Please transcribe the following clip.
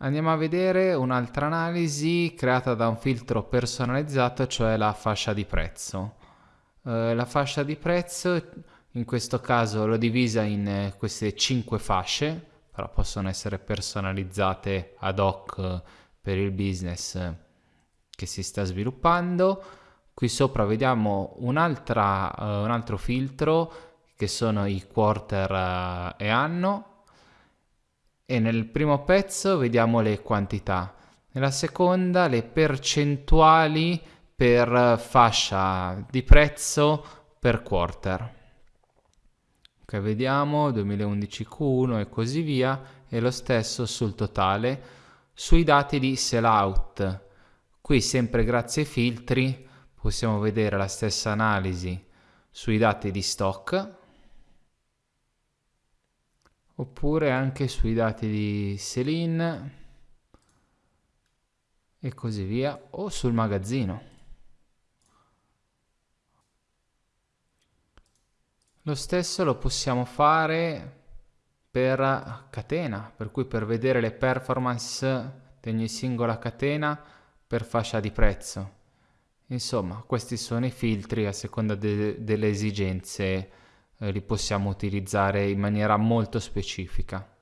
Andiamo a vedere un'altra analisi creata da un filtro personalizzato, cioè la fascia di prezzo. Eh, la fascia di prezzo in questo caso l'ho divisa in eh, queste 5 fasce, però possono essere personalizzate ad hoc per il business che si sta sviluppando. Qui sopra vediamo un, uh, un altro filtro che sono i quarter uh, e anno e nel primo pezzo vediamo le quantità, nella seconda le percentuali per fascia di prezzo per quarter. Ok, vediamo 2011 Q1 e così via e lo stesso sul totale sui dati di sellout. Qui sempre grazie ai filtri possiamo vedere la stessa analisi sui dati di stock oppure anche sui dati di Selin e così via o sul magazzino. Lo stesso lo possiamo fare per catena, per cui per vedere le performance di ogni singola catena per fascia di prezzo. Insomma, questi sono i filtri a seconda de- delle esigenze, eh, li possiamo utilizzare in maniera molto specifica.